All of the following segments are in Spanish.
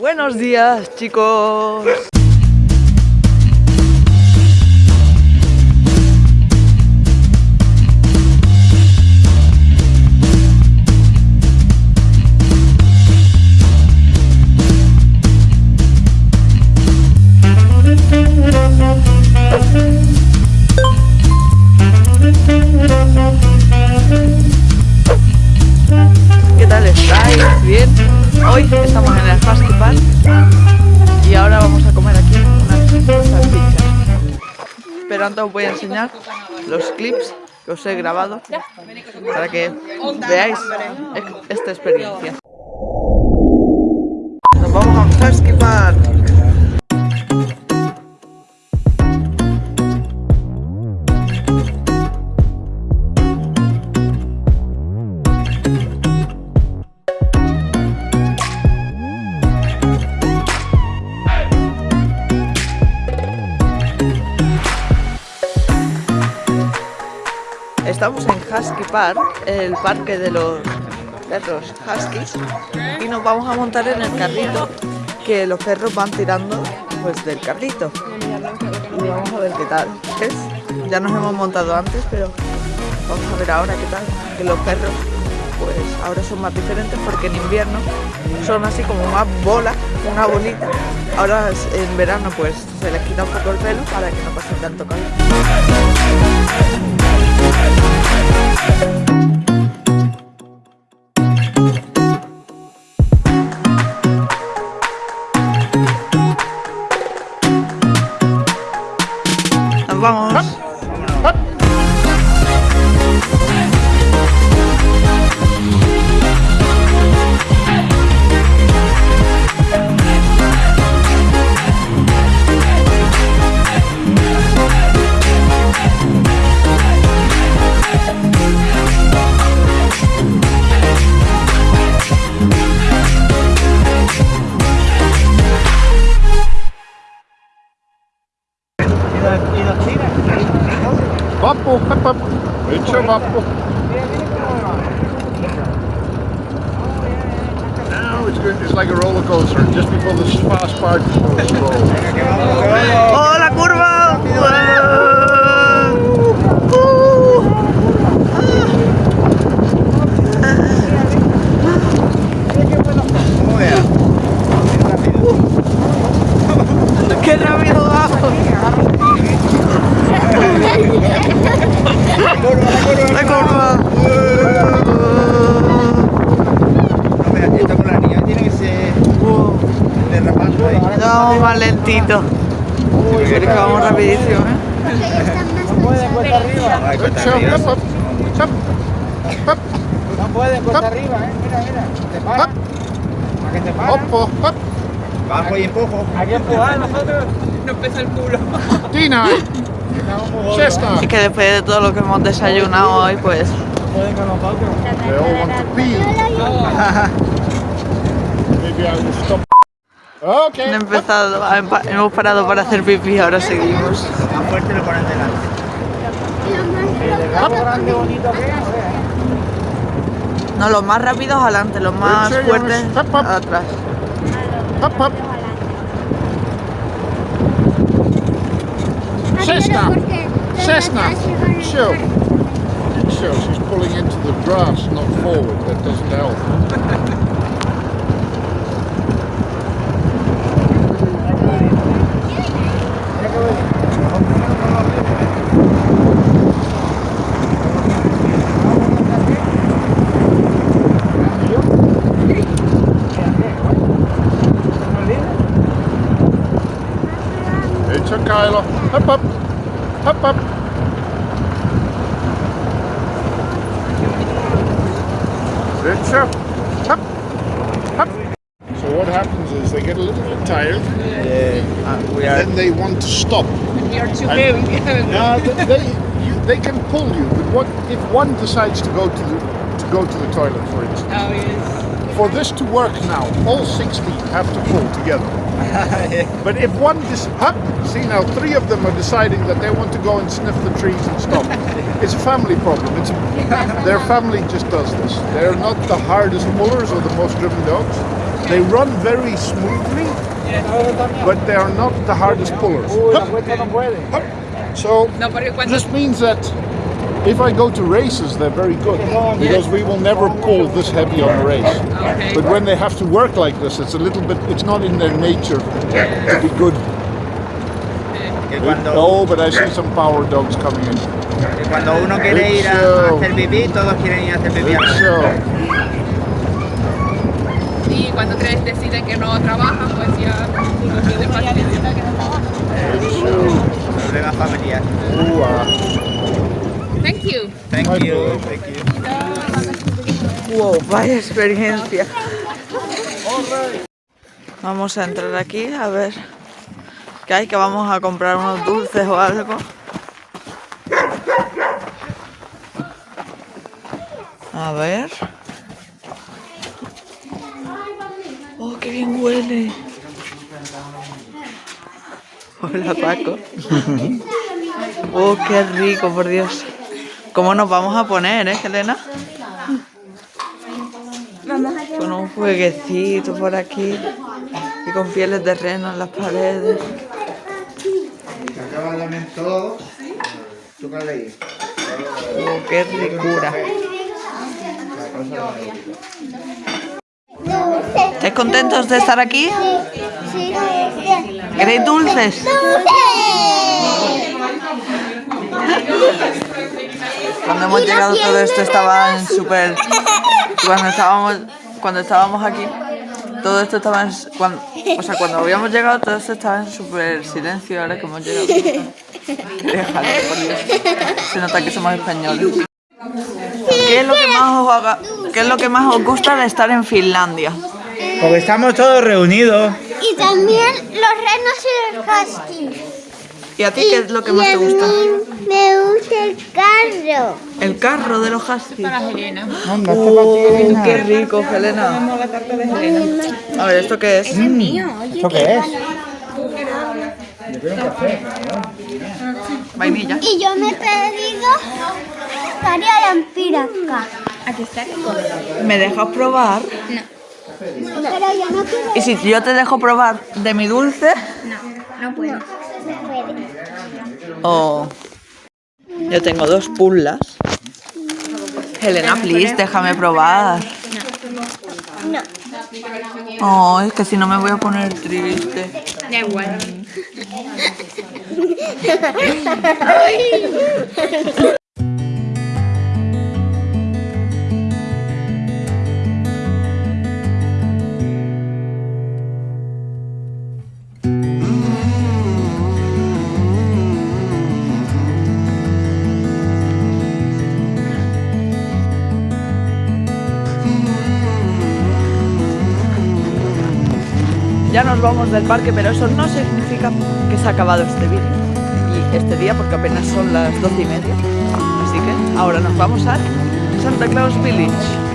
Buenos días, chicos. Antes os voy a enseñar los clips que os he grabado para que veáis esta experiencia. Estamos en Husky Park, el parque de los perros Huskies, y nos vamos a montar en el carrito que los perros van tirando pues del carrito. Y vamos a ver qué tal es. Ya nos hemos montado antes, pero vamos a ver ahora qué tal. Que los perros pues ahora son más diferentes porque en invierno son así como más bola, una bolita. Ahora en verano pues se les quita un poco el pelo para que no pasen tanto calor. Vappu, hop, hop. Nyt se vappu. Now it's good. It's like a roller coaster. Just before the fast part, ¡Oh, la curva! Vamos más lentito. Uy, pero que vamos rapidísimo, ¿eh? Good cuesta arriba. No pueden cuesta arriba, eh. Mira, mira. Te para. hop, ¿A que te para? hop. Bajo y empujo. Hay que empujar nosotros. Nos pesa el culo. Chestnut. Es que después de todo lo que hemos desayunado hoy, pues Pueden con nosotros. Maybe I will stop. Okay. han empezado, ha empa- hemos parado para hacer pipí, ahora seguimos. Más fuerte lo ponen delante. El rabo grande bonito que es. No, los más rápidos adelante, los más fuertes atrás. Cessna. Cessna. Show. Show. She's pulling into the grass, not forward. That doesn't help. So what happens is they get a little bit tired, Yeah. Uh, we then they want to stop. You're too And- heavy. No, they, they, you, they can pull you, but what if one decides to go to the to go to the toilet, for instance? Oh, yes. For this to work now, all 60 have to pull together. But if one dis- hup, see now three of them are deciding that they want to go and sniff the trees and stop. it's a family problem. It's their family just does this. They're not the hardest pullers or the most driven dogs. They run very smoothly, but they are not the hardest pullers. So No, porque this means that if I go to races, they're very good because we will never pull this heavy on a race. But when they have to work like this, it's a little bit. It's not in their nature to be good. Que cuando, Oh, but I see some power dogs coming in. que cuando uno quiere ir a, a hacer pipí, todos quieren ir a hacer pipí. a la vez. So, y cuando tres deciden que no trabajan, pues ya no tienen paciencia. Uh, Problema familiar. ooh. Thank you. Thank My you, pleasure. thank you. Wow, vaya experiencia. Vamos a entrar aquí a ver qué hay, que vamos a comprar unos dulces o algo. A ver. Oh, qué bien huele. Hola Paco. Oh, qué rico, por Dios. ¿Cómo nos vamos a poner, eh, Helena? Con un jueguecito por aquí y con pieles de reno en las paredes. Acaba de todo. ¿Tú qué leí? Oh, qué ricura. ¿Estáis contentos de estar aquí? Sí. ¿Queréis dulces? Cuando hemos llegado todo esto estaba en súper... Cuando estábamos, cuando estábamos aquí, todo esto estaba en... Cuando, o sea, cuando habíamos llegado todo esto estaba en súper silencio ahora que hemos llegado. Déjalo, por Dios. Se nota que somos españoles. ¿Qué es lo que más os, haga- qué es lo que más os gusta de estar en Finlandia? Porque estamos todos reunidos. Y también los renos y los huskies. ¿Y a ti qué es lo que más te gusta? me gusta el carro. El carro de los huskies. Helena. Oh, qué rico, Helena. A ver, ¿esto qué es? ¿Esto qué es? Vainilla. Y yo me he pedido caria lampiraca. ¿Me dejas probar? Pero yo no quiero. Y si yo te dejo probar de mi dulce, No puedo. No puede. o yo tengo dos pullas. Helena, please, déjame probar. No. Oh, es que si no me voy a poner triste. Da igual. Ya nos vamos del parque, pero eso no significa que se ha acabado este vídeo. Y este día, porque apenas son las doce y media. Así que ahora nos vamos a Santa Claus Village.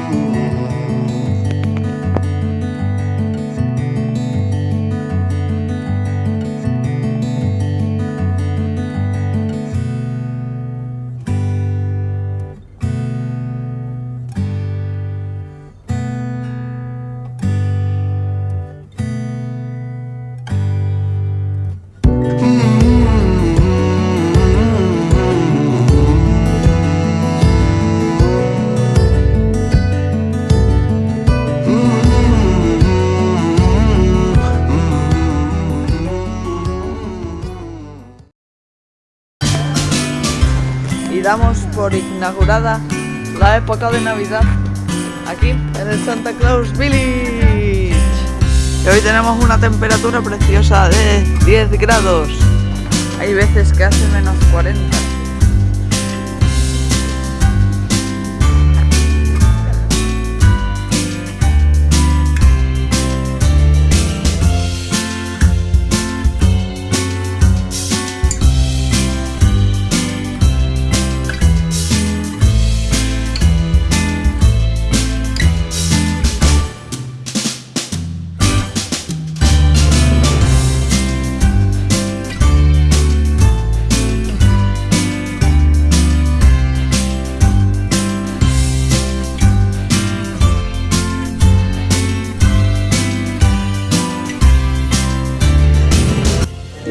Damos por inaugurada la época de Navidad aquí en el Santa Claus Village. Y hoy tenemos una temperatura preciosa de 10 grados. Hay veces que hace menos 40.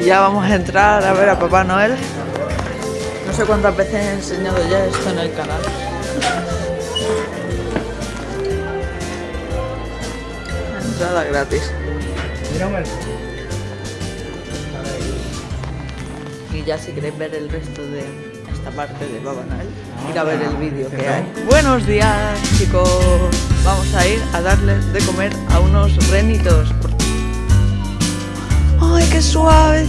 Ya vamos a entrar a ver a Papá Noel. No sé cuántas veces he enseñado ya esto en el canal. Entrada gratis. Y ya si queréis ver el resto de esta parte de Papá Noel, ir a ver el vídeo que hay. Buenos días chicos, vamos a ir a darles de comer a unos renitos. Ay, qué suave.